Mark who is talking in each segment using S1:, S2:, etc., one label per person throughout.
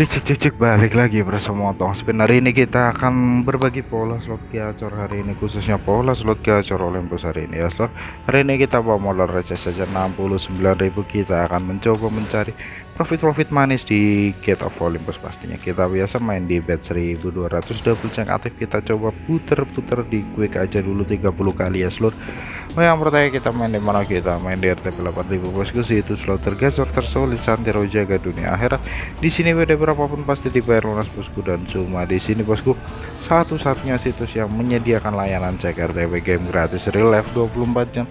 S1: Cek cek cek cek balik lagi bersama Tong Spin. Hari ini kita akan berbagi pola slot gacor hari ini khususnya pola slot gacor Olympus hari ini ya slot. Hari ini kita bawa modal receh saja 69.000 kita akan mencoba mencari profit-profit manis di Gate of Olympus pastinya. Kita biasa main di bet 1200 double check aktif kita coba puter-puter di quick aja dulu 30 kali ya slot. Oh yang pertama kita main di mana? Kita main di RTP 8000 bosku sih itu slot tergacor tersolid santero jaga dunia akhirat. Di sini beda berapapun pasti dibayar lunas bosku dan cuma di sini bosku. Satu-satunya situs yang menyediakan layanan cek RTP game gratis real life 24 jam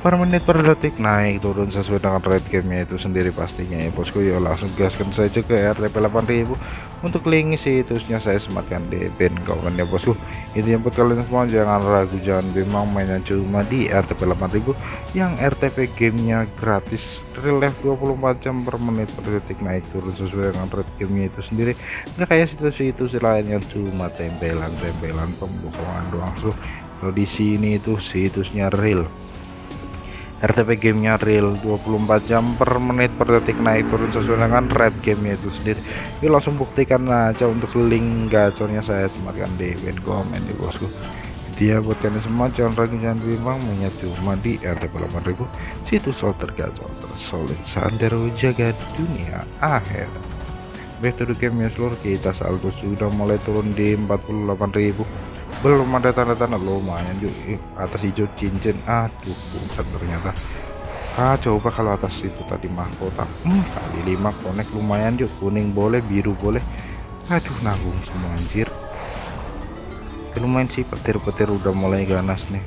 S1: per menit per detik naik turun sesuai dengan rate gamenya itu sendiri pastinya ya bosku. Ya langsung gaskan saja ke RTP 8000 untuk link situsnya saya sematkan di pin kawan ya bosku. Itu yang buat kalian semua. Jangan ragu jangan bimbang mainnya cuma di RTP 8000 yang RTP gamenya gratis real life 24 jam per menit per detik naik turun sesuai dengan rate gamenya itu sendiri. Nggak kayak situs-situs lain yang cuma tempelan-tempelan pembukaan doang so kalau di sini itu situsnya real RTP gamenya real 24 jam per menit per detik. Naik turun sesuai dengan red gamenya itu sendiri. Yuk langsung buktikan aja untuk link gacornya saya sematkan di komen di bosku. Dia buat kalian semua jangan ragu jangan bimbang mainnya cuma di RTP 8000 situs slot tergacor tersolid sandero jaga dunia akhir back to the game ya seluruh kita saldo sudah mulai turun di 48.000 belum ada tanda-tanda. Lumayan yuk atas hijau cincin. Aduh bukan ternyata. Ah coba kalau atas itu tadi mahkota. Hmm, kali 5 konek. Lumayan yuk kuning boleh biru boleh. Aduh nanggung semua anjir. Lumayan sih petir-petir udah mulai ganas nih.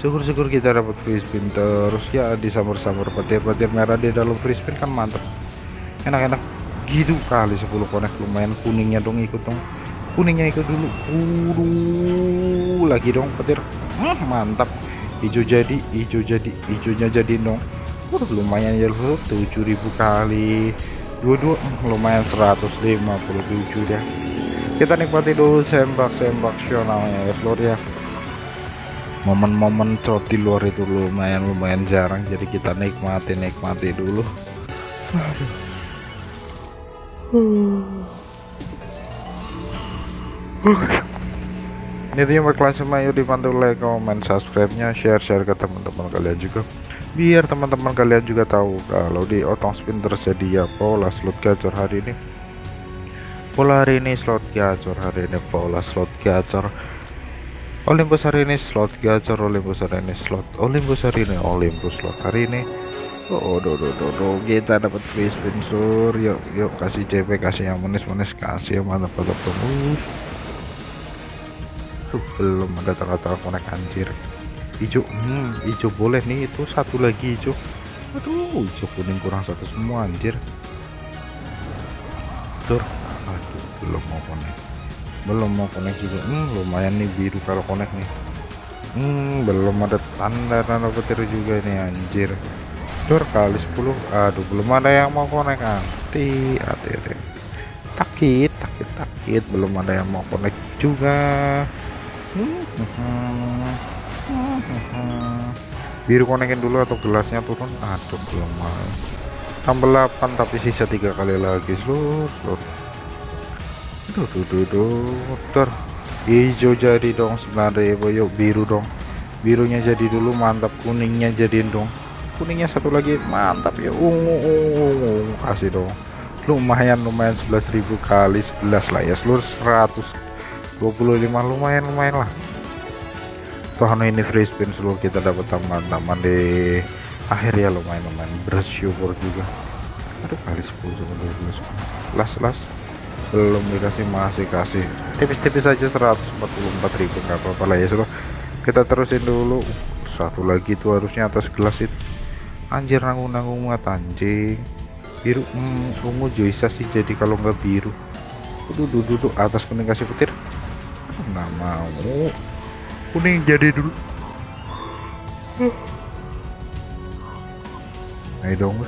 S1: Syukur-syukur kita dapat spin terus. Ya di samar-samar petir-petir merah di dalam spin kan mantap enak-enak. Gitu kali 10 konek. Lumayan kuningnya dong ikut dong kuningnya ikut dulu. Uh lagi dong petir. Hmm, mantap. Hijau jadi hijau jadi hijaunya jadi dong. Uh, lumayan ya loh. 7000 kali. Dua-dua hmm, lumayan 157 ya kita nikmati dulu sembak-sembak sionalnya ya seluruh ya. Momen-momen trot di luar itu lumayan lumayan jarang. Jadi kita nikmati nikmati dulu. Aduh. Ini dia berkelas semua yuk dibantu like comment subscribe nya share share ke teman-teman kalian juga. Biar teman-teman kalian juga tahu kalau di otong spin tersedia pola slot gacor hari ini. Pola hari ini slot gacor hari ini pola slot gacor. Olympus hari ini slot gacor Olympus hari ini slot Olympus hari ini Olympus slot hari ini. Oh, do, do, do, do. kita dapat free spin sur. Yuk yuk kasih CP kasih yang manis-manis kasih yang mantap mantap terus tuh belum ada tanda-tanda konek anjir. Hijau hmm, hijau boleh nih itu satu lagi hijau aduh hijau kuning kurang satu semua anjir. Tur aduh belum mau konek. Belum mau konek juga. Hmm, lumayan nih biru kalau konek nih. Hmm, belum ada tanda-tanda petir juga nih anjir. Tur kali 10 aduh belum ada yang mau konek hati hati hati takit takit takit belum ada yang mau konek juga biru konekin dulu atau gelasnya turun? Aduh belum mau tambah 8 tapi sisa tiga kali lagi. Seluruh duh duh duh duh. Hijau jadi dong sebenarnya yuk biru dong. Birunya jadi dulu mantap. Kuningnya jadiin dong. Kuningnya satu lagi mantap. Ya ungu ungu kasih dong. Lumayan lumayan. 11.000 kali 11 lah ya. Seluruh 100 25 lumayan lumayan lah. Toh ini free spin seluruh kita dapat tambahan-tambahan di akhir ya lumayan lumayan. Bersyukur juga. Aduh kali 10 sama 12 las las. Belum dikasih masih kasih. Tipis-tipis aja 144.000 nggak apa-apa lah ya seluruh kita terusin dulu. Satu lagi tuh harusnya atas gelas itu. Anjir nanggung-nanggung banget anjing. Biru hmm, ungu bisa sih jadi kalau nggak biru. Duduk duduk atas kuning kasih petir nggak mau? Kuning jadi dulu. Ayo dong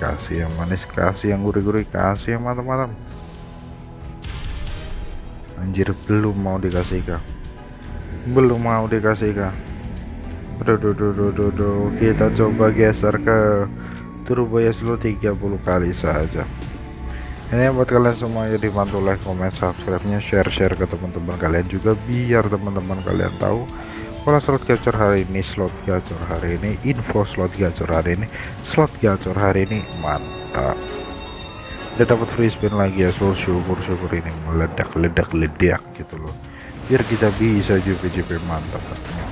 S1: kasih yang manis kasih yang gurih-gurih kasih yang matang-matang. Anjir belum mau dikasih kah belum mau dikasih kah Aduh, duh, duh, duh, duh, duh. kita coba geser ke turbo ya seluruh 30 kali saja ini buat kalian semua ya dibantu like comment subscribe nya share share ke teman-teman kalian juga biar teman-teman kalian tahu pola slot gacor hari ini slot gacor hari ini info slot gacor hari ini slot gacor hari ini mantap. Udah dapat free spin lagi ya so syukur syukur ini meledak ledak ledak gitu loh. Biar kita bisa JP-JP mantap pastinya.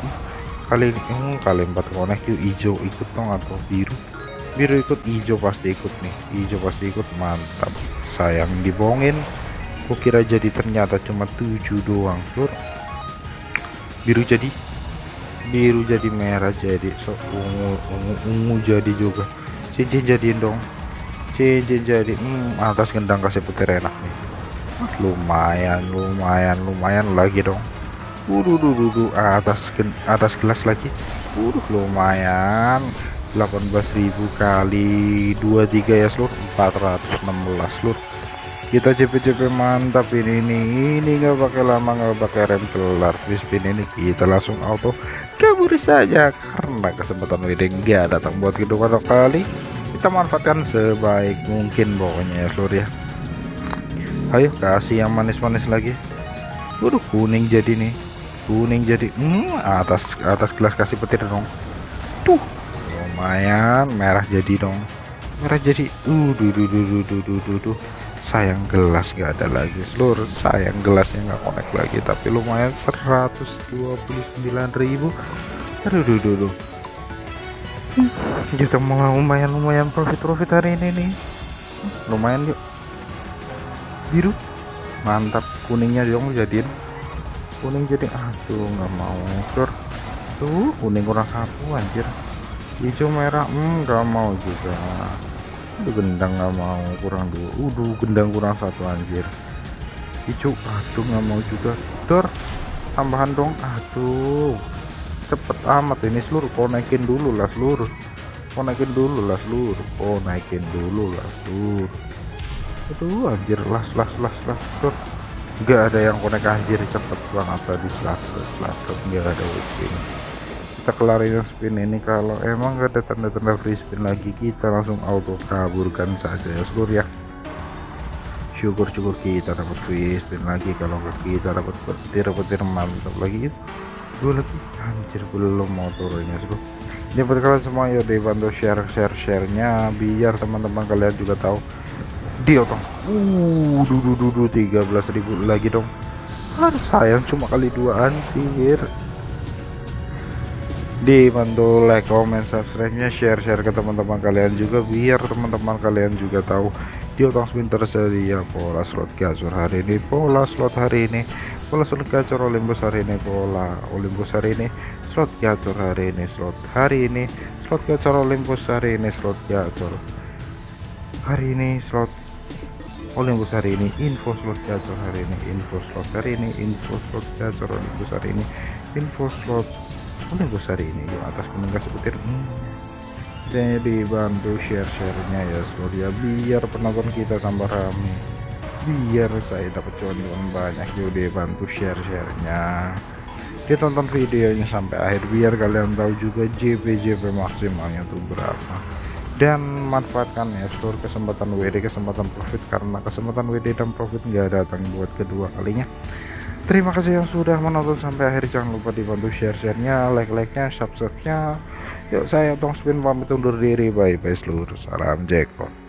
S1: Kali ini hmm, kali empat konek yuk hijau ikut dong atau biru? Biru ikut hijau pasti ikut nih hijau pasti ikut mantap sayang dibohongin. Kukira jadi ternyata cuma 7 doang lur biru jadi biru jadi merah jadi so ungu ungu ungu jadi juga. Cincin jadiin dong. Cincin jadi hmm, atas gendang kasih petir enak nih. Lumayan lumayan lumayan lagi dong. Waduh, duh, atas atas gelas lagi. Waduh, lumayan. 18.000 kali 23 ya seluruh 416 seluruh kita CP-CP mantap ini ini ini nggak pakai lama nggak pakai rem kelar. Spin ini kita langsung auto kabur saja karena kesempatan wedding nggak datang buat kedua kali. Kita manfaatkan sebaik mungkin pokoknya ya seluruh ya. Ayo kasih yang manis-manis lagi. Waduh kuning jadi nih. Kuning jadi hmm, atas atas gelas kasih petir dong. Tuh lumayan merah jadi dong. Merah jadi uh duh duh duh duh duh duh, duh, duh. sayang gelas nggak ada lagi. Seluruh sayang gelasnya nggak connect lagi tapi lumayan 129.000 aduh duh duh duh kita mau lumayan lumayan profit profit hari ini nih. Lumayan yuk. Biru. Mantap kuningnya dong jadiin. Kuning jadi aduh nggak mau sur tuh. Kuning kurang satu anjir hijau merah hmm nggak mau juga. Aduh gendang nggak mau kurang dua. Udah gendang kurang satu anjir. Hijau aduh nggak mau juga. Dor tambahan dong. Aduh cepet amat ini seluruh. Konekin dulu lah seluruh. Konekin dulu lah seluruh. Konekin dulu lah seluruh. Aduh anjir las las las las dor. Nggak ada yang konek anjir cepet banget tadi. Las las nggak ada spin kita kelarin spin ini kalau emang gak ada tanda-tanda free spin lagi kita langsung auto kaburkan saja. Ya seluruh ya. Syukur-syukur kita dapat free spin lagi kalau kita dapat petir-petir mantap lagi. Dua lagi anjir belum mau turunnya seluruh ini buat kalian semua ya dibantu share share sharenya biar teman-teman kalian juga tahu. Dia dong. Uh dudu dudu 13.000 lagi dong. Harus sayang cuma kali dua anjir dibantu like comment subscribe nya share share ke teman-teman kalian juga biar teman-teman kalian juga tahu di otong spin tersedia pola slot gacor hari ini pola slot hari ini pola slot gacor Olympus hari ini pola Olympus hari ini slot gacor hari ini slot hari ini slot gacor Olympus hari ini slot gacor hari ini slot Olympus hari ini info slot gacor hari ini info slot hari ini info slot gacor Olympus hari ini info slot Olympus hari ini? Yuk atas penengah sepetir hmm. jadi bantu share-sharenya ya surya biar penonton kita tambah rame. Biar saya dapat cuan banyak. Yuk bantu share-sharenya. Ditonton videonya sampai akhir. Biar kalian tahu juga JP-JP maksimalnya tuh berapa. Dan manfaatkan ya seluruh kesempatan WD kesempatan profit. Karena kesempatan WD dan profit nggak datang buat kedua kalinya terima kasih yang sudah menonton sampai akhir. Jangan lupa dibantu share-sharenya like-like-nya subscribe-nya. Yuk saya Tong Spin pamit undur diri. Bye bye seluruh salam jackpot